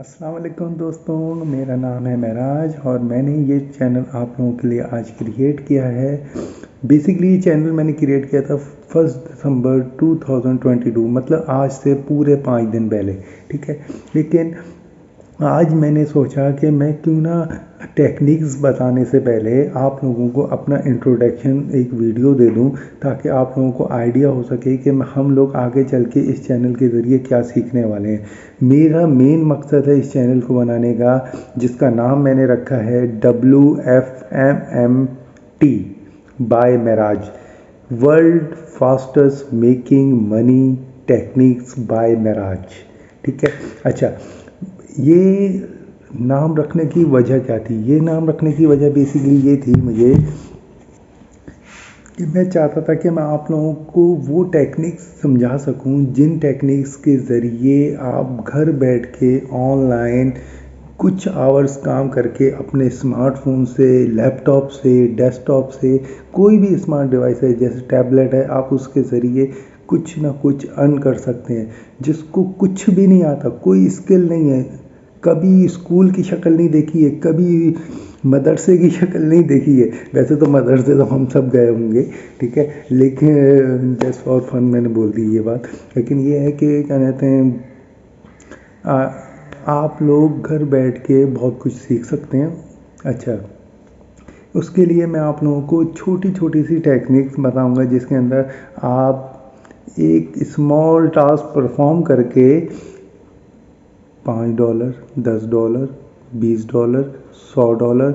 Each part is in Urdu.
السلام علیکم دوستوں، میرا نام ہے معراج اور میں نے یہ چینل آپ لوگوں کے لیے آج کریٹ کیا ہے۔ بیسکلی یہ چینل میں نے کریٹ کیا تھا first December two thousand twenty two مطلب آج سے پورے پانچ دن پہلے، ٹھیک ہے۔ لیکن آج میں نے سوچا کہ میں کیوں نہ ٹیکنیکس بتانے سے پہلے آپ لوگوں کو اپنا انٹروڈکشن ایک ویڈیو دے دوں تاکہ آپ لوگوں کو آئیڈیا ہو سکے کہ ہم لوگ آگے چل کے اس چینل کے ذریعے کیا سیکھنے والے ہیں۔ میرا مین مقصد ہے اس چینل کو بنانے کا، جس کا نام میں نے رکھا ہے W F M M T by Miraj world fasts making money techniques by Miraj ٹھیک ہے؟ اچھا یہ نام رکھنے کی وجہ کیا تھی؟ یہ نام رکھنے کی وجہ بیسیکلی یہ تھی مجھے کہ میں چاہتا تھا کہ میں آپ لوگوں کو وہ ٹیکنیکس سمجھا سکوں جن ٹیکنیکس کے ذریعے آپ گھر بیٹھ کے آن لائن کچھ آورس کام کر کے اپنے اسمارٹ فون سے لیپ ٹاپ سے ڈیسک ٹاپ سے، کوئی بھی اسمارٹ ڈیوائس ہے، جیسے ٹیبلیٹ ہے، آپ اس کے ذریعے کچھ نہ کچھ ارن کر سکتے ہیں۔ جس کو کچھ بھی نہیں آتا، کوئی اسکل نہیں ہے۔ کبھی اسکول کی شکل نہیں دیکھی ہے، کبھی مدرسے کی شکل نہیں دیکھی ہے۔ ویسے تو مدرسے تو ہم سب گئے ہوں گے، ٹھیک ہے۔ لیکن جیس فار فن میں نے بول دی یہ بات۔ لیکن یہ ہے کہ کیا کہتے ہیں آپ لوگ گھر بیٹھ کے بہت کچھ سیکھ سکتے ہیں۔ اچھا اس کے لیے میں آپ لوگوں کو چھوٹی چھوٹی سی ٹیکنیکس بتاؤں گا، جس کے اندر آپ ایک اسمال ٹاسک پرفارم کر کے پانچ ڈالر دس ڈالر بیس ڈالر سو dollar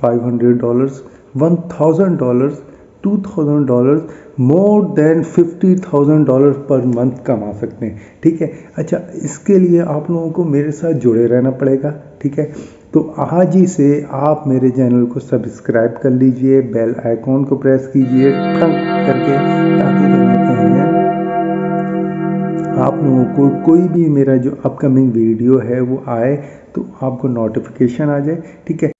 five hundred dollars one thousand dollars two thousand dollars more than fifty thousand dollar per month کما سکتے ہیں۔ ٹھیک ہے؟ اچھا اس کے لیے آپ لوگوں کو میرے ساتھ جڑے رہنا پڑے گا۔ ٹھیک ہے؟ تو آج ہی سے آپ میرے چینل کو سبسکرائب کر لیجیے، بیل آئیکن کو پریس کیجیے کر کے تاکہ آپ لوگوں کو کوئی بھی میرا جو اپ کمنگ ویڈیو ہے وہ آئے تو آپ کو نوٹیفیکیشن آ جائے، ٹھیک ہے؟